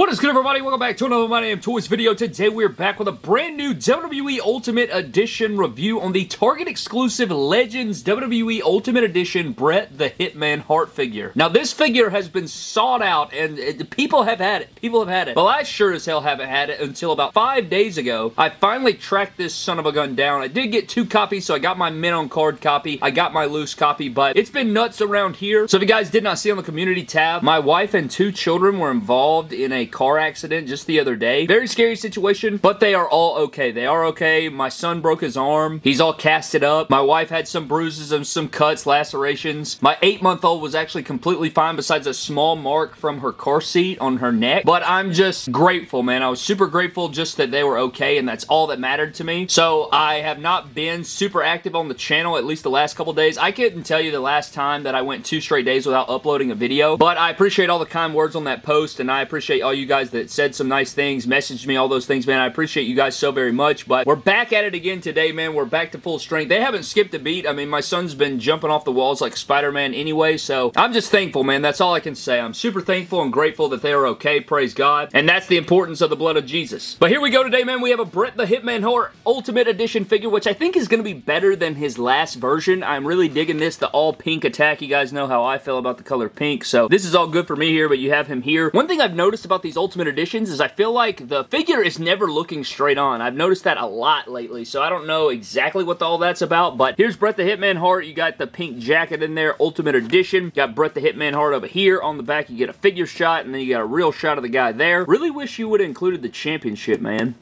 What is good everybody? Welcome back to another My Damn Toys video. Today we're back with a brand new WWE Ultimate Edition review on the Target exclusive Legends WWE Ultimate Edition Bret the Hitman Hart figure. Now this figure has been sought out and it, people have had it. People have had it. Well I sure as hell haven't had it until about five days ago. I finally tracked this son of a gun down. I did get two copies so I got my mint on card copy. I got my loose copy but it's been nuts around here. So if you guys did not see on the community tab, my wife and two children were involved in a car accident just the other day. Very scary situation, but they are all okay. They are okay. My son broke his arm. He's all casted up. My wife had some bruises and some cuts, lacerations. My eight-month-old was actually completely fine besides a small mark from her car seat on her neck, but I'm just grateful, man. I was super grateful just that they were okay, and that's all that mattered to me. So I have not been super active on the channel, at least the last couple days. I couldn't tell you the last time that I went two straight days without uploading a video, but I appreciate all the kind words on that post, and I appreciate all all you guys that said some nice things, messaged me, all those things, man. I appreciate you guys so very much, but we're back at it again today, man. We're back to full strength. They haven't skipped a beat. I mean, my son's been jumping off the walls like Spider-Man anyway, so I'm just thankful, man. That's all I can say. I'm super thankful and grateful that they are okay, praise God, and that's the importance of the blood of Jesus. But here we go today, man. We have a Bret the Hitman Hart Ultimate Edition figure, which I think is going to be better than his last version. I'm really digging this, the all pink attack. You guys know how I feel about the color pink, so this is all good for me here, but you have him here. One thing I've noticed about these Ultimate Editions is I feel like the figure is never looking straight on. I've noticed that a lot lately, so I don't know exactly what all that's about, but here's Bret the Hitman Hart. You got the pink jacket in there, Ultimate Edition. You got Bret the Hitman Hart over here. On the back, you get a figure shot, and then you got a real shot of the guy there. Really wish you would have included the championship, man.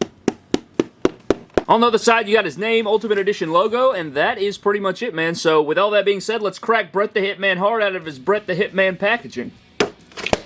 On the other side, you got his name, Ultimate Edition logo, and that is pretty much it, man. So with all that being said, let's crack Bret the Hitman Hart out of his Bret the Hitman packaging.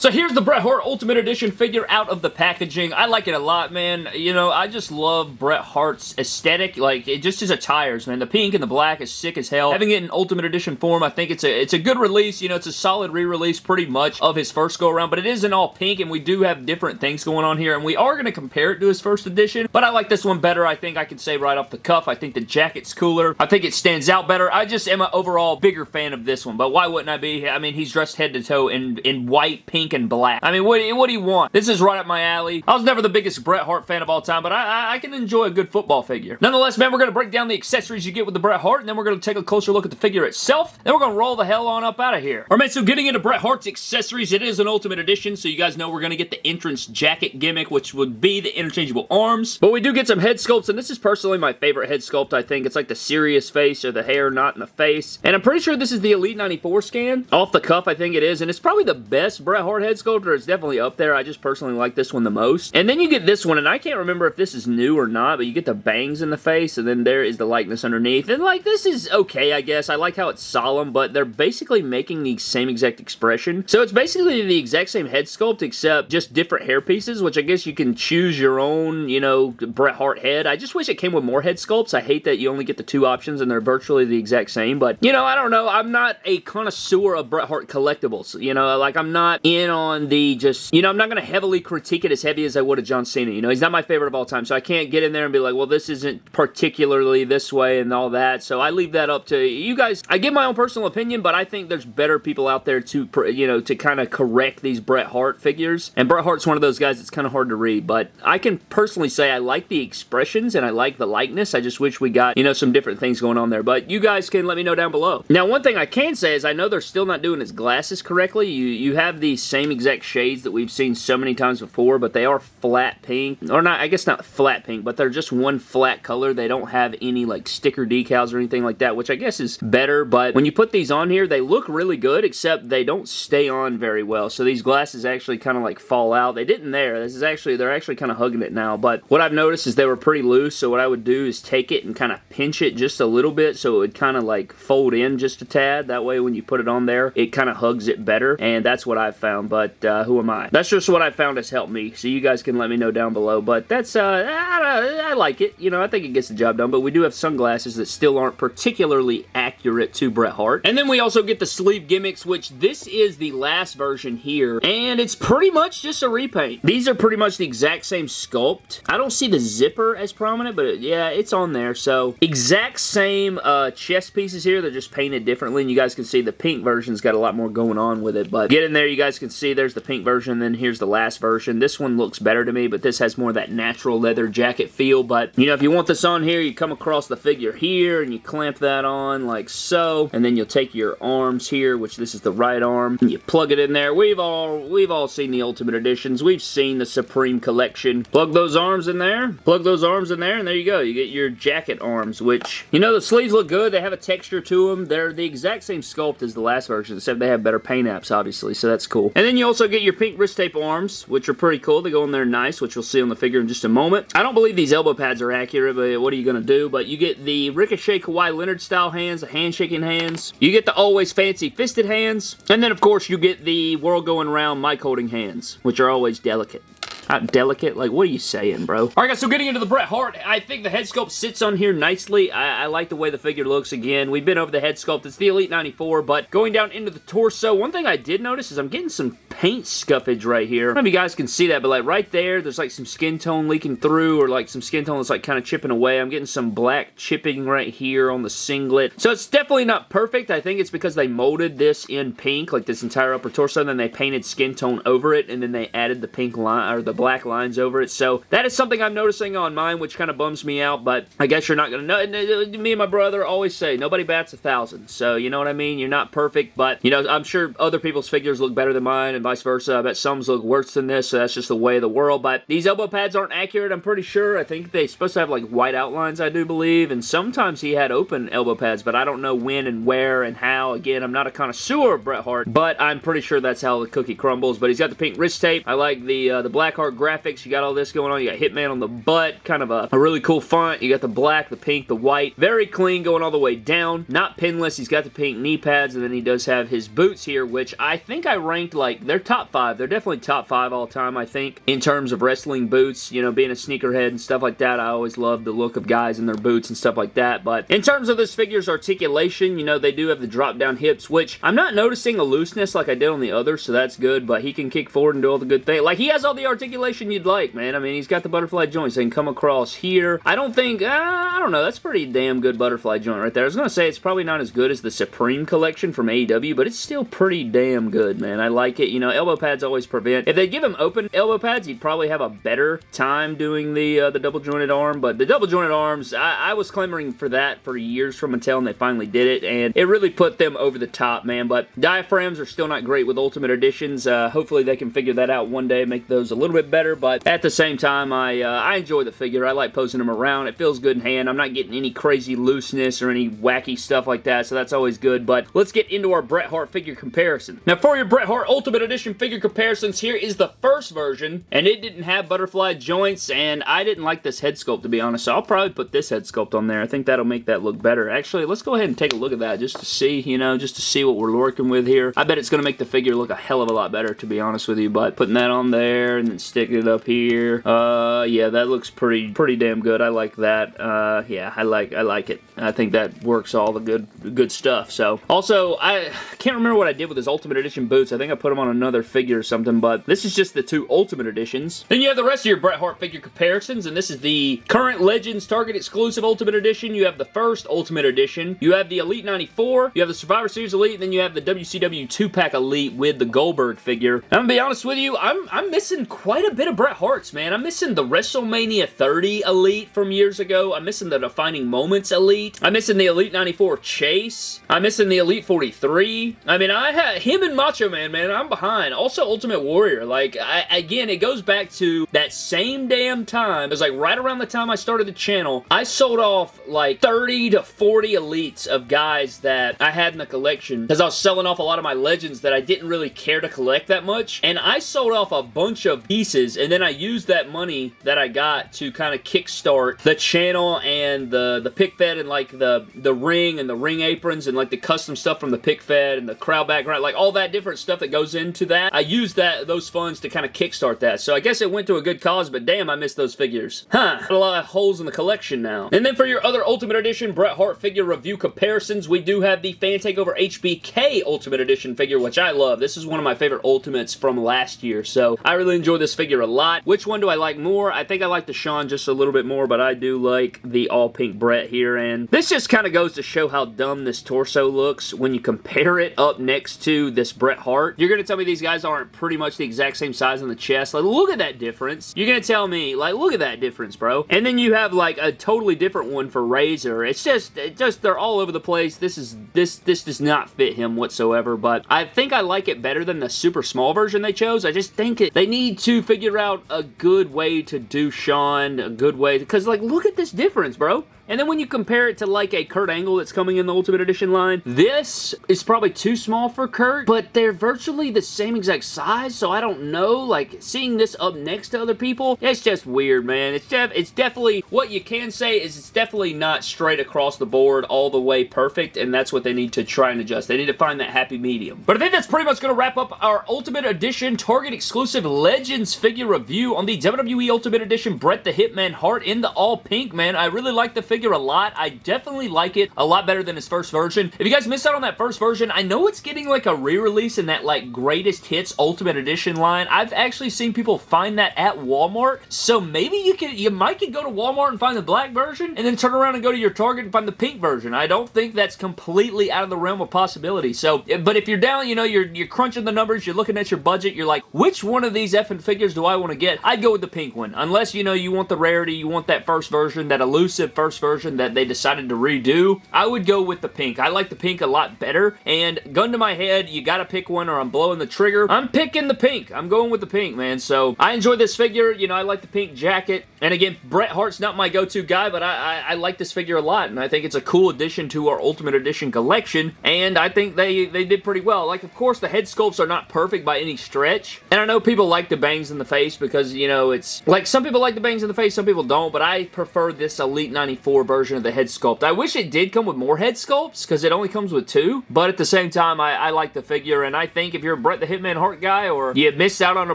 So here's the Bret Hart Ultimate Edition figure out of the packaging. I like it a lot, man. You know, I just love Bret Hart's aesthetic. Like, it just his attires, man. The pink and the black is sick as hell. Having it in Ultimate Edition form, I think it's a it's a good release. You know, it's a solid re-release pretty much of his first go-around, but it is in all pink, and we do have different things going on here, and we are going to compare it to his first edition, but I like this one better, I think I can say right off the cuff. I think the jacket's cooler. I think it stands out better. I just am an overall bigger fan of this one, but why wouldn't I be? I mean, he's dressed head to toe in, in white, pink, black. I mean, what, what do you want? This is right up my alley. I was never the biggest Bret Hart fan of all time, but I, I, I can enjoy a good football figure. Nonetheless, man, we're going to break down the accessories you get with the Bret Hart, and then we're going to take a closer look at the figure itself. Then we're going to roll the hell on up out of here. All right, man, so getting into Bret Hart's accessories, it is an Ultimate Edition, so you guys know we're going to get the entrance jacket gimmick, which would be the interchangeable arms. But we do get some head sculpts, and this is personally my favorite head sculpt, I think. It's like the serious face or the hair not in the face. And I'm pretty sure this is the Elite 94 scan. Off the cuff, I think it is, and it's probably the best Bret Hart head sculptor is definitely up there. I just personally like this one the most. And then you get this one, and I can't remember if this is new or not, but you get the bangs in the face, and then there is the likeness underneath. And, like, this is okay, I guess. I like how it's solemn, but they're basically making the same exact expression. So it's basically the exact same head sculpt, except just different hair pieces, which I guess you can choose your own, you know, Bret Hart head. I just wish it came with more head sculpts. I hate that you only get the two options, and they're virtually the exact same, but, you know, I don't know. I'm not a connoisseur of Bret Hart collectibles, you know, like, I'm not in on the just, you know, I'm not going to heavily critique it as heavy as I would a John Cena. You know, he's not my favorite of all time, so I can't get in there and be like, well, this isn't particularly this way and all that. So I leave that up to you guys. I give my own personal opinion, but I think there's better people out there to, you know, to kind of correct these Bret Hart figures. And Bret Hart's one of those guys that's kind of hard to read, but I can personally say I like the expressions and I like the likeness. I just wish we got, you know, some different things going on there. But you guys can let me know down below. Now, one thing I can say is I know they're still not doing his glasses correctly. You, you have these same exact shades that we've seen so many times before, but they are flat pink. Or not, I guess not flat pink, but they're just one flat color. They don't have any like sticker decals or anything like that, which I guess is better, but when you put these on here, they look really good, except they don't stay on very well. So these glasses actually kind of like fall out. They didn't there. This is actually, they're actually kind of hugging it now, but what I've noticed is they were pretty loose, so what I would do is take it and kind of pinch it just a little bit so it would kind of like fold in just a tad. That way when you put it on there, it kind of hugs it better, and that's what I've found, but uh, who am I? That's just what I found has helped me, so you guys can let me know down below, but that's, uh, I, I like it. You know, I think it gets the job done, but we do have sunglasses that still aren't particularly accurate to Bret Hart. And then we also get the sleeve gimmicks, which this is the last version here, and it's pretty much just a repaint. These are pretty much the exact same sculpt. I don't see the zipper as prominent, but yeah, it's on there, so exact same uh, chest pieces here. They're just painted differently, and you guys can see the pink version's got a lot more going on with it, but get in there, you guys can see, there's the pink version, then here's the last version. This one looks better to me, but this has more of that natural leather jacket feel. But, you know, if you want this on here, you come across the figure here, and you clamp that on like so, and then you'll take your arms here, which this is the right arm, and you plug it in there. We've all, we've all seen the Ultimate Editions. We've seen the Supreme Collection. Plug those arms in there, plug those arms in there, and there you go. You get your jacket arms, which, you know, the sleeves look good. They have a texture to them. They're the exact same sculpt as the last version, except they have better paint apps, obviously, so that's cool. And then you also get your pink wrist tape arms, which are pretty cool. They go in there nice, which you'll see on the figure in just a moment. I don't believe these elbow pads are accurate, but what are you going to do? But you get the Ricochet Kawhi Leonard style hands, the handshaking hands. You get the always fancy fisted hands. And then, of course, you get the world going round mic holding hands, which are always delicate not delicate. Like, what are you saying, bro? Alright guys, so getting into the Bret Hart, I think the head sculpt sits on here nicely. I, I, like the way the figure looks again. We've been over the head sculpt. It's the Elite 94, but going down into the torso, one thing I did notice is I'm getting some paint scuffage right here. I don't know if you guys can see that, but like right there, there's like some skin tone leaking through or like some skin tone that's like kind of chipping away. I'm getting some black chipping right here on the singlet. So it's definitely not perfect. I think it's because they molded this in pink, like this entire upper torso, and then they painted skin tone over it, and then they added the pink line, or the black lines over it. So that is something I'm noticing on mine, which kind of bums me out, but I guess you're not going to know. Me and my brother always say, nobody bats a thousand. So, you know what I mean? You're not perfect, but, you know, I'm sure other people's figures look better than mine and vice versa. I bet some look worse than this, so that's just the way of the world. But these elbow pads aren't accurate, I'm pretty sure. I think they're supposed to have, like, white outlines, I do believe, and sometimes he had open elbow pads, but I don't know when and where and how. Again, I'm not a connoisseur of Bret Hart, but I'm pretty sure that's how the cookie crumbles. But he's got the pink wrist tape. I like the, uh, the Graphics. You got all this going on. You got Hitman on the butt, kind of a, a really cool font. You got the black, the pink, the white. Very clean going all the way down. Not pinless. He's got the pink knee pads, and then he does have his boots here, which I think I ranked, like, they're top five. They're definitely top five all time, I think, in terms of wrestling boots. You know, being a sneakerhead and stuff like that, I always love the look of guys in their boots and stuff like that. But in terms of this figure's articulation, you know, they do have the drop-down hips, which I'm not noticing a looseness like I did on the other, so that's good, but he can kick forward and do all the good things. Like, he has all the articulation you'd like, man. I mean, he's got the butterfly joints. They can come across here. I don't think, uh, I don't know, that's pretty damn good butterfly joint right there. I was going to say it's probably not as good as the Supreme Collection from AEW, but it's still pretty damn good, man. I like it. You know, elbow pads always prevent. If they give him open elbow pads, he'd probably have a better time doing the uh, the double jointed arm, but the double jointed arms, I, I was clamoring for that for years from Mattel, and they finally did it, and it really put them over the top, man, but diaphragms are still not great with Ultimate Editions. Uh, hopefully they can figure that out one day, make those a little bit better, but at the same time, I, uh, I enjoy the figure. I like posing him around. It feels good in hand. I'm not getting any crazy looseness or any wacky stuff like that, so that's always good, but let's get into our Bret Hart figure comparison. Now, for your Bret Hart Ultimate Edition figure comparisons, here is the first version, and it didn't have butterfly joints, and I didn't like this head sculpt, to be honest, so I'll probably put this head sculpt on there. I think that'll make that look better. Actually, let's go ahead and take a look at that just to see, you know, just to see what we're working with here. I bet it's going to make the figure look a hell of a lot better, to be honest with you, but putting that on there and then sticking it up here, uh, yeah, that looks pretty, pretty damn good. I like that. Uh, yeah, I like, I like it. I think that works all the good, good stuff, so. Also, I can't remember what I did with his Ultimate Edition boots. I think I put them on another figure or something, but this is just the two Ultimate Editions. Then you have the rest of your Bret Hart figure comparisons, and this is the current Legends Target exclusive Ultimate Edition. You have the first Ultimate Edition. You have the Elite 94. You have the Survivor Series Elite, and then you have the WCW 2-pack Elite with the Goldberg figure. I'm gonna be honest with you, I'm, I'm missing quite a bit of Bret Hart's, man. I'm missing the WrestleMania 30 Elite from years ago. I'm missing the Defining Moments Elite. I'm missing the Elite 94 Chase. I'm missing the Elite 43. I mean, I had him and Macho Man, man. I'm behind. Also, Ultimate Warrior. Like, I, again, it goes back to that same damn time. It was like right around the time I started the channel. I sold off like 30 to 40 elites of guys that I had in the collection because I was selling off a lot of my legends that I didn't really care to collect that much. And I sold off a bunch of pieces and then I used that money that I got to kind of kickstart the channel and the, the pick fed and like the, the ring and the ring aprons and like the custom stuff from the pick fed and the crowd background, like all that different stuff that goes into that. I used that those funds to kind of kickstart that. So I guess it went to a good cause, but damn, I missed those figures. Huh. A lot of holes in the collection now. And then for your other Ultimate Edition Bret Hart figure review comparisons, we do have the Fan Takeover HBK Ultimate Edition figure, which I love. This is one of my favorite Ultimates from last year, so I really enjoy this figure figure a lot. Which one do I like more? I think I like the Shawn just a little bit more, but I do like the all-pink Bret here, and this just kind of goes to show how dumb this torso looks when you compare it up next to this Bret Hart. You're going to tell me these guys aren't pretty much the exact same size on the chest. Like, look at that difference. You're going to tell me, like, look at that difference, bro. And then you have, like, a totally different one for Razor. It's just, it just, they're all over the place. This is, this, this does not fit him whatsoever, but I think I like it better than the super small version they chose. I just think it, they need to figure out a good way to do Shawn, a good way, because, like, look at this difference, bro. And then when you compare it to like a Kurt Angle that's coming in the Ultimate Edition line, this is probably too small for Kurt, but they're virtually the same exact size, so I don't know. Like, seeing this up next to other people, it's just weird, man. It's, def it's definitely, what you can say is it's definitely not straight across the board all the way perfect, and that's what they need to try and adjust. They need to find that happy medium. But I think that's pretty much going to wrap up our Ultimate Edition Target exclusive Legends figure review on the WWE Ultimate Edition Bret the Hitman Hart in the all pink, man. I really like the figure a lot. I definitely like it a lot better than his first version. If you guys missed out on that first version, I know it's getting like a re-release in that like greatest hits Ultimate Edition line. I've actually seen people find that at Walmart, so maybe you can, you might could go to Walmart and find the black version, and then turn around and go to your Target and find the pink version. I don't think that's completely out of the realm of possibility. So, eh, but if you're down, you know, you're, you're crunching the numbers, you're looking at your budget, you're like, which one of these effing figures do I want to get? I'd go with the pink one. Unless, you know, you want the rarity, you want that first version, that elusive first version that they decided to redo, I would go with the pink. I like the pink a lot better, and gun to my head, you gotta pick one or I'm blowing the trigger. I'm picking the pink. I'm going with the pink, man, so I enjoy this figure. You know, I like the pink jacket, and again, Bret Hart's not my go-to guy, but I, I, I like this figure a lot, and I think it's a cool addition to our Ultimate Edition collection, and I think they, they did pretty well. Like, of course, the head sculpts are not perfect by any stretch, and I know people like the bangs in the face because, you know, it's, like, some people like the bangs in the face, some people don't, but I prefer this Elite 94 version of the head sculpt. I wish it did come with more head sculpts, because it only comes with two, but at the same time, I, I like the figure, and I think if you're a Bret the Hitman Hart guy, or you missed out on a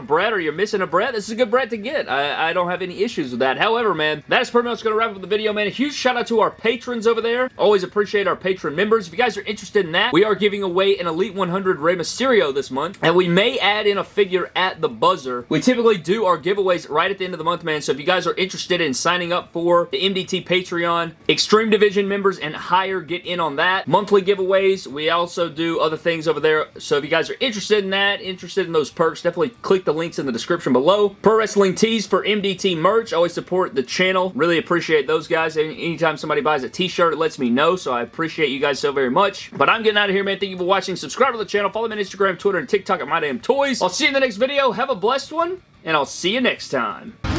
Bret, or you're missing a Bret, this is a good Bret to get. I, I don't have any issues with that. However, man, that is pretty much going to wrap up the video, man. A huge shout out to our patrons over there. Always appreciate our patron members. If you guys are interested in that, we are giving away an Elite 100 Rey Mysterio this month, and we may add in a figure at the buzzer. We typically do our giveaways right at the end of the month, man, so if you guys are interested in signing up for the MDT Patreon, Extreme Division members and higher get in on that. Monthly giveaways, we also do other things over there, so if you guys are interested in that, interested in those perks, definitely click the links in the description below. Pro Wrestling Tees for MDT merch, always support the channel. Really appreciate those guys. Anytime somebody buys a t-shirt, it lets me know, so I appreciate you guys so very much. But I'm getting out of here, man. Thank you for watching. Subscribe to the channel. Follow me on Instagram, Twitter, and TikTok at My Damn Toys. I'll see you in the next video. Have a blessed one, and I'll see you next time.